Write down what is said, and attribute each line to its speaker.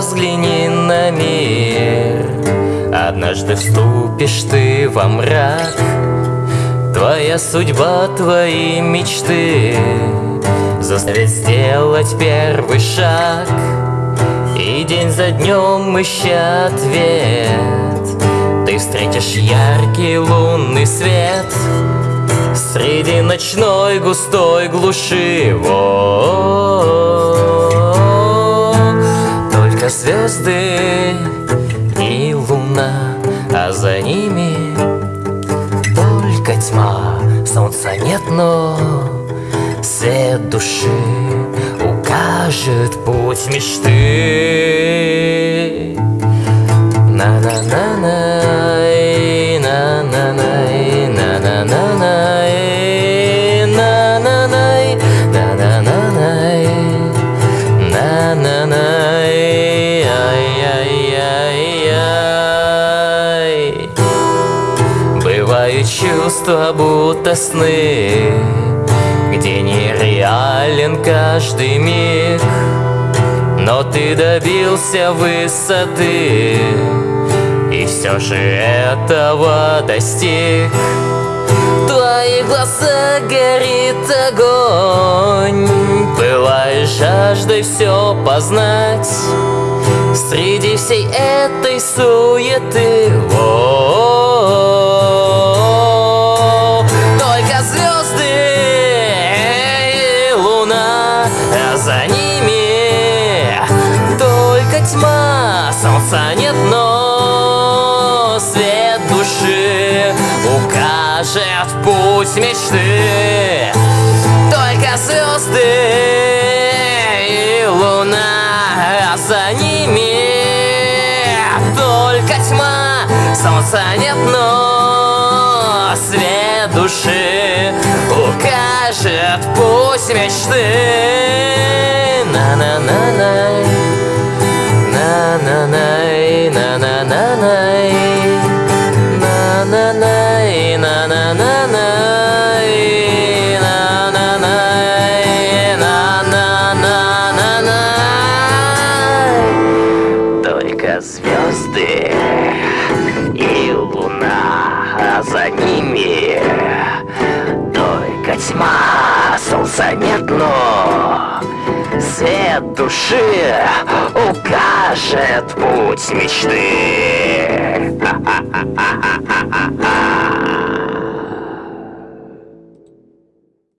Speaker 1: взгляни на мир. Однажды вступишь ты во мрак. Твоя судьба, твои мечты. Заставят сделать первый шаг. И день за днем ища ответ. Ты встретишь яркий лунный свет. Среди ночной густой глуши. Только звезды и луна, а за ними только тьма. Солнца нет, но свет души Укажет путь мечты. На-на-на-на чувства будто сны Где нереален каждый миг. Но ты добился высоты И все же этого достиг. Твоих глазах горит огонь Пылаешь жаждой все познать. Среди всей этой суеты -о -о за ними. Только тьма Солнца нет, но свет души Укажет путь мечты. Только звезды и луна за ними. Только тьма Солнца нет, но свет души Укажет путь мечты Только звезды и луна, а за ними только тьма, солнца нет, но свет души укажет путь мечты.